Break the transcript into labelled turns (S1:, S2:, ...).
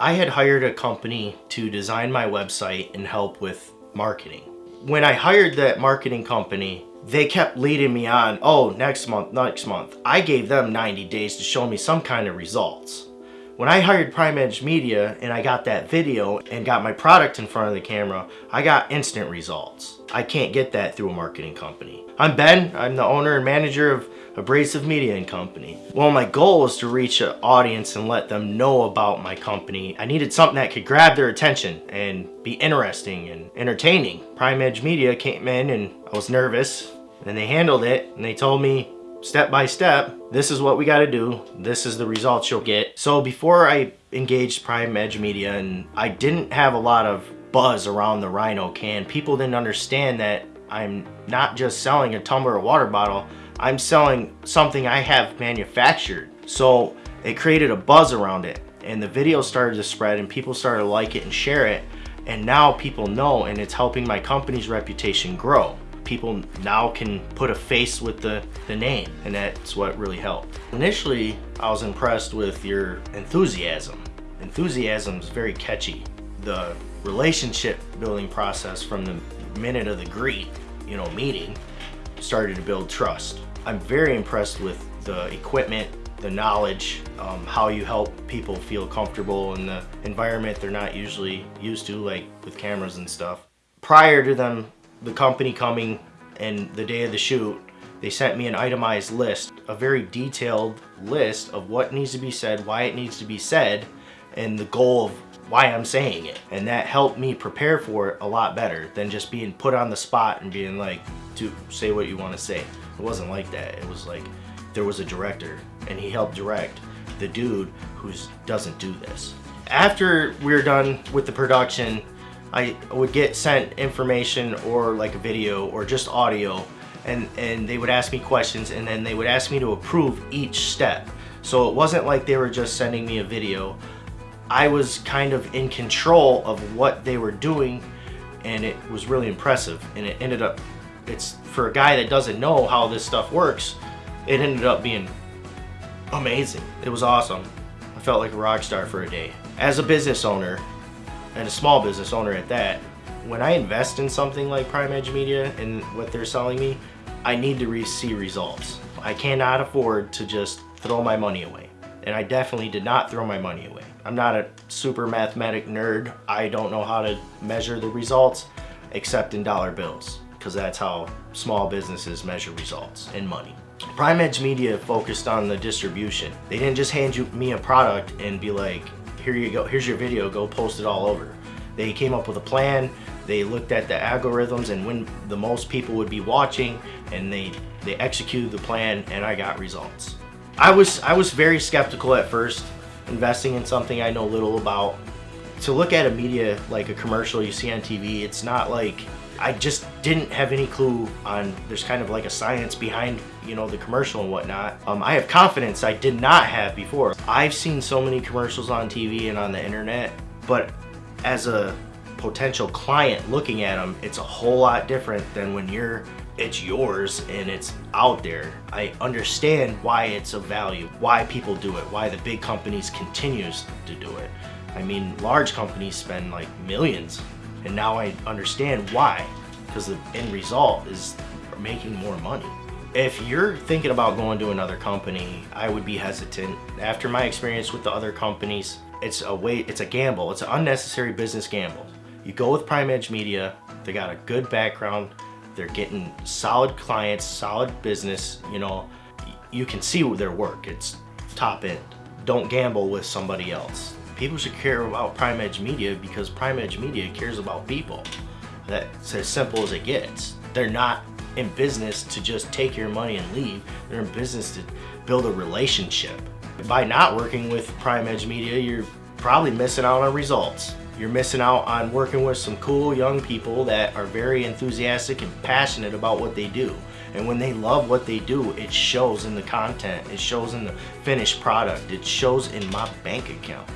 S1: I had hired a company to design my website and help with marketing. When I hired that marketing company, they kept leading me on, oh, next month, next month. I gave them 90 days to show me some kind of results. When I hired Prime Edge Media and I got that video and got my product in front of the camera, I got instant results. I can't get that through a marketing company. I'm Ben, I'm the owner and manager of Abrasive Media and Company. Well, my goal was to reach an audience and let them know about my company. I needed something that could grab their attention and be interesting and entertaining. Prime Edge Media came in and I was nervous and they handled it and they told me step by step, this is what we got to do. This is the results you'll get. So before I engaged Prime Edge Media and I didn't have a lot of buzz around the Rhino can, people didn't understand that I'm not just selling a tumbler or water bottle, I'm selling something I have manufactured. So it created a buzz around it and the video started to spread and people started to like it and share it. And now people know and it's helping my company's reputation grow people now can put a face with the, the name and that's what really helped. Initially, I was impressed with your enthusiasm. Enthusiasm is very catchy. The relationship building process from the minute of the greet, you know, meeting, started to build trust. I'm very impressed with the equipment, the knowledge, um, how you help people feel comfortable in the environment they're not usually used to, like with cameras and stuff. Prior to them the company coming and the day of the shoot, they sent me an itemized list, a very detailed list of what needs to be said, why it needs to be said, and the goal of why I'm saying it. And that helped me prepare for it a lot better than just being put on the spot and being like, to say what you want to say. It wasn't like that. It was like, there was a director and he helped direct the dude who doesn't do this. After we we're done with the production, I would get sent information or like a video or just audio and, and they would ask me questions and then they would ask me to approve each step. So it wasn't like they were just sending me a video. I was kind of in control of what they were doing and it was really impressive and it ended up, it's for a guy that doesn't know how this stuff works, it ended up being amazing. It was awesome. I felt like a rock star for a day. As a business owner, and a small business owner at that, when I invest in something like Prime Edge Media and what they're selling me, I need to re see results. I cannot afford to just throw my money away. And I definitely did not throw my money away. I'm not a super mathematic nerd. I don't know how to measure the results except in dollar bills because that's how small businesses measure results in money. Prime Edge Media focused on the distribution. They didn't just hand you me a product and be like, here you go, here's your video, go post it all over. They came up with a plan, they looked at the algorithms and when the most people would be watching and they, they executed the plan and I got results. I was, I was very skeptical at first, investing in something I know little about. To look at a media like a commercial you see on TV, it's not like I just didn't have any clue on, there's kind of like a science behind, you know, the commercial and whatnot. Um, I have confidence I did not have before. I've seen so many commercials on TV and on the internet, but as a potential client looking at them, it's a whole lot different than when you're it's yours and it's out there. I understand why it's of value, why people do it, why the big companies continues to do it. I mean, large companies spend like millions and now I understand why, because the end result is making more money. If you're thinking about going to another company, I would be hesitant. After my experience with the other companies, it's a way, it's a gamble. It's an unnecessary business gamble. You go with Prime Edge Media, they got a good background, they're getting solid clients, solid business, you know, you can see their work, it's top end. Don't gamble with somebody else people should care about Prime Edge Media because Prime Edge Media cares about people. That's as simple as it gets. They're not in business to just take your money and leave. They're in business to build a relationship. By not working with Prime Edge Media, you're probably missing out on results. You're missing out on working with some cool young people that are very enthusiastic and passionate about what they do. And when they love what they do, it shows in the content, it shows in the finished product, it shows in my bank account.